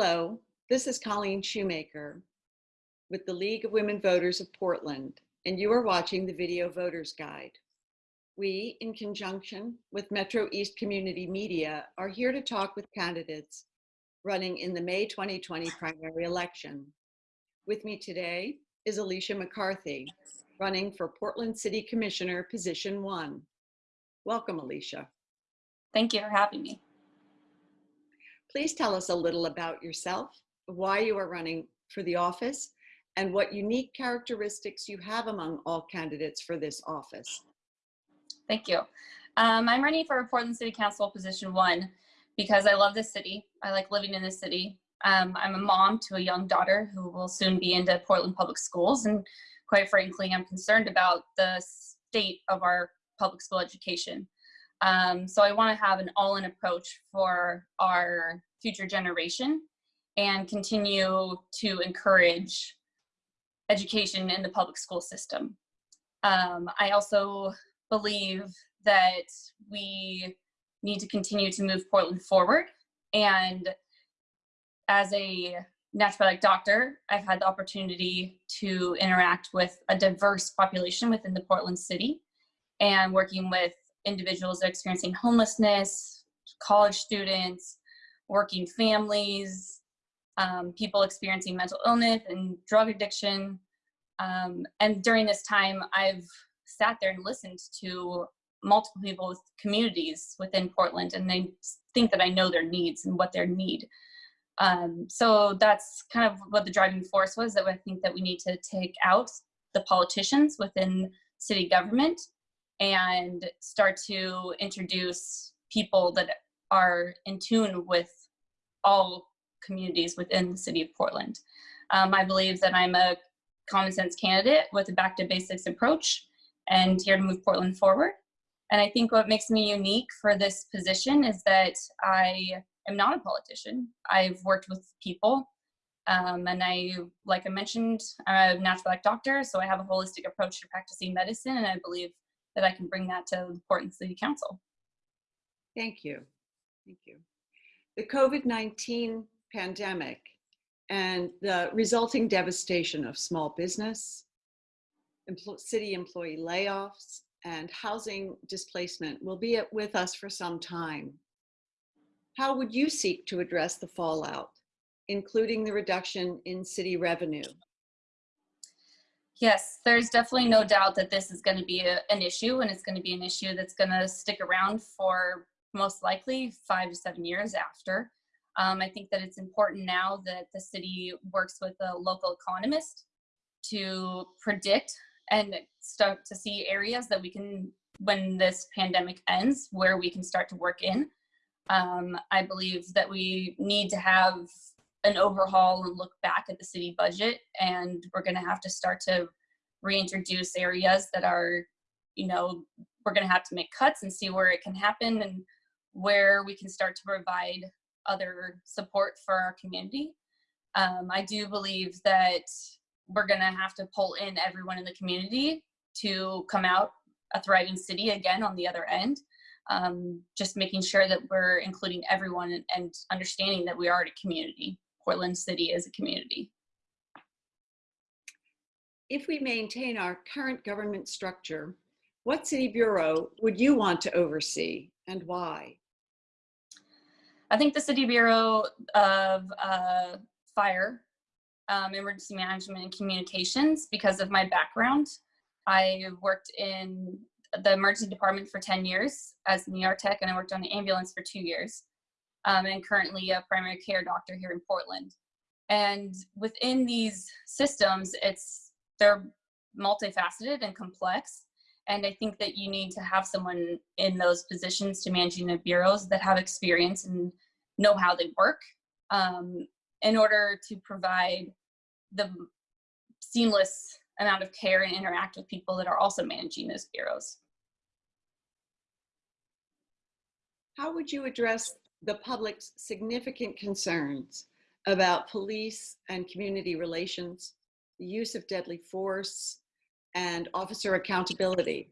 Hello, this is Colleen Shoemaker with the League of Women Voters of Portland, and you are watching the Video Voters Guide. We, in conjunction with Metro East Community Media, are here to talk with candidates running in the May 2020 primary election. With me today is Alicia McCarthy, running for Portland City Commissioner, Position 1. Welcome, Alicia. Thank you for having me. Please tell us a little about yourself, why you are running for the office, and what unique characteristics you have among all candidates for this office. Thank you. Um, I'm running for Portland City Council position one because I love this city. I like living in this city. Um, I'm a mom to a young daughter who will soon be into Portland Public Schools. And quite frankly, I'm concerned about the state of our public school education. Um, so I want to have an all-in approach for our future generation and continue to encourage education in the public school system. Um, I also believe that we need to continue to move Portland forward. And as a naturopathic doctor, I've had the opportunity to interact with a diverse population within the Portland city and working with individuals experiencing homelessness, college students, working families, um, people experiencing mental illness and drug addiction. Um, and during this time, I've sat there and listened to multiple people with communities within Portland, and they think that I know their needs and what their need. Um, so that's kind of what the driving force was that I think that we need to take out the politicians within city government and start to introduce people that are in tune with all communities within the city of Portland. Um, I believe that I'm a common sense candidate with a back to basics approach and here to move Portland forward. And I think what makes me unique for this position is that I am not a politician. I've worked with people um, and I, like I mentioned, I'm a naturopathic doctor, so I have a holistic approach to practicing medicine and I believe that I can bring that to Portland City Council. Thank you. Thank you. The COVID-19 pandemic and the resulting devastation of small business, city employee layoffs, and housing displacement will be with us for some time. How would you seek to address the fallout, including the reduction in city revenue? Yes, there's definitely no doubt that this is going to be a, an issue and it's going to be an issue that's going to stick around for most likely five to seven years after. Um, I think that it's important now that the city works with a local economist to predict and start to see areas that we can, when this pandemic ends, where we can start to work in. Um, I believe that we need to have an overhaul and look back at the city budget and we're going to have to start to reintroduce areas that are you know we're going to have to make cuts and see where it can happen and where we can start to provide other support for our community. Um, i do believe that we're going to have to pull in everyone in the community to come out a thriving city again on the other end. Um, just making sure that we're including everyone and understanding that we are a community Portland City as a community. If we maintain our current government structure, what city bureau would you want to oversee and why? I think the City Bureau of uh, Fire, um, Emergency Management and Communications because of my background. I worked in the emergency department for 10 years as an ER tech and I worked on the ambulance for two years um, and currently a primary care doctor here in Portland. And within these systems, it's they're multifaceted and complex. And I think that you need to have someone in those positions to managing the bureaus that have experience and know how they work um, in order to provide the seamless amount of care and interact with people that are also managing those bureaus. How would you address the public's significant concerns about police and community relations, the use of deadly force, and officer accountability?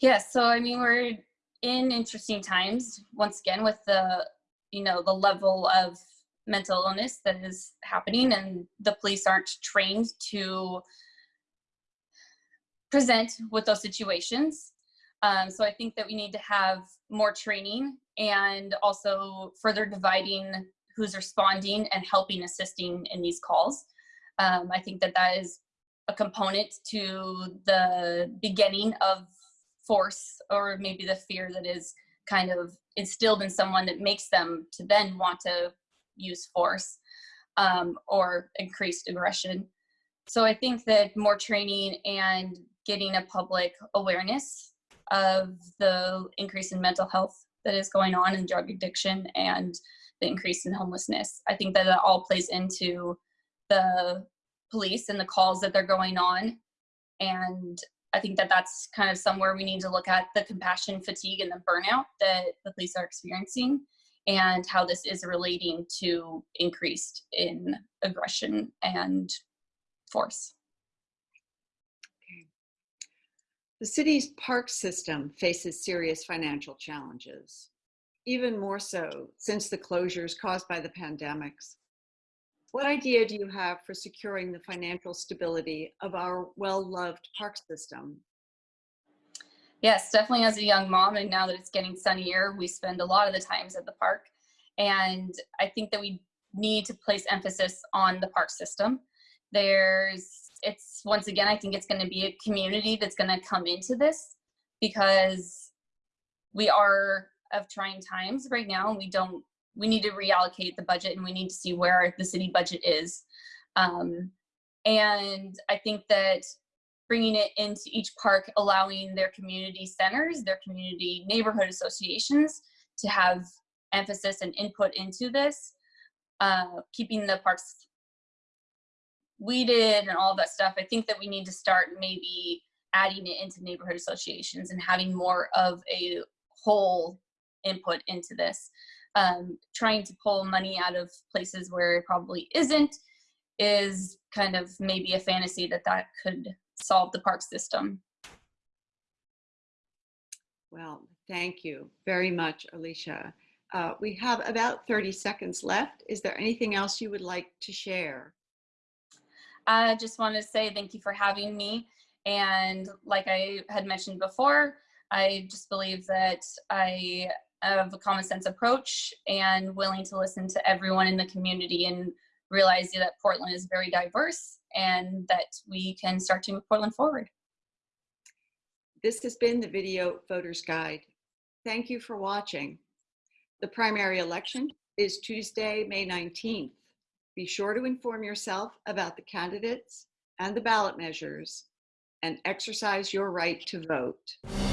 Yes, so I mean, we're in interesting times, once again, with the you know, the level of mental illness that is happening and the police aren't trained to present with those situations. Um, so I think that we need to have more training and also further dividing who's responding and helping assisting in these calls. Um, I think that that is a component to the beginning of force or maybe the fear that is kind of instilled in someone that makes them to then want to use force um, or increased aggression. So I think that more training and getting a public awareness of the increase in mental health that is going on in drug addiction and the increase in homelessness. I think that that all plays into the police and the calls that they're going on. And I think that that's kind of somewhere we need to look at the compassion fatigue and the burnout that the police are experiencing and how this is relating to increased in aggression and force. The city's park system faces serious financial challenges, even more so since the closures caused by the pandemics. What idea do you have for securing the financial stability of our well-loved park system? Yes, definitely as a young mom, and now that it's getting sunnier, we spend a lot of the times at the park. And I think that we need to place emphasis on the park system. There's, it's once again, I think it's going to be a community that's going to come into this because we are of trying times right now, and we don't we need to reallocate the budget and we need to see where the city budget is. Um, and I think that bringing it into each park, allowing their community centers, their community neighborhood associations to have emphasis and input into this, uh, keeping the parks weeded and all that stuff. I think that we need to start maybe adding it into neighborhood associations and having more of a whole input into this um, trying to pull money out of places where it probably isn't is kind of maybe a fantasy that that could solve the park system. Well, thank you very much, Alicia. Uh, we have about 30 seconds left. Is there anything else you would like to share? I just want to say thank you for having me. And like I had mentioned before, I just believe that I have a common sense approach and willing to listen to everyone in the community and realize that Portland is very diverse and that we can start to move Portland forward. This has been the Video Voters Guide. Thank you for watching. The primary election is Tuesday, May 19th. Be sure to inform yourself about the candidates and the ballot measures and exercise your right to vote.